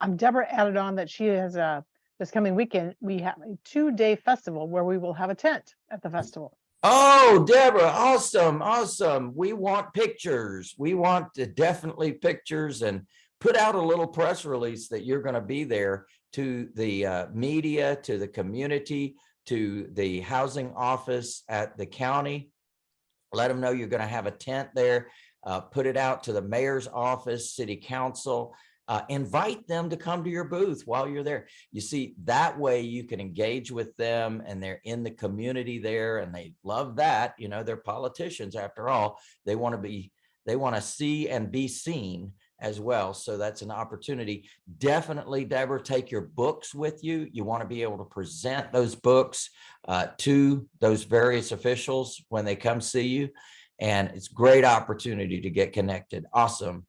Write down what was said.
um, Deborah added on that she has a, this coming weekend, we have a two-day festival where we will have a tent at the festival. Oh, Deborah, awesome, awesome. We want pictures. We want to definitely pictures and put out a little press release that you're going to be there to the uh, media, to the community, to the housing office at the county. Let them know you're going to have a tent there. Uh, put it out to the mayor's office, city council. Uh, invite them to come to your booth while you're there. You see, that way you can engage with them and they're in the community there and they love that. You know, they're politicians after all. They want to be, they want to see and be seen as well. So that's an opportunity. Definitely, Deborah, take your books with you. You want to be able to present those books uh, to those various officials when they come see you. And it's great opportunity to get connected. Awesome.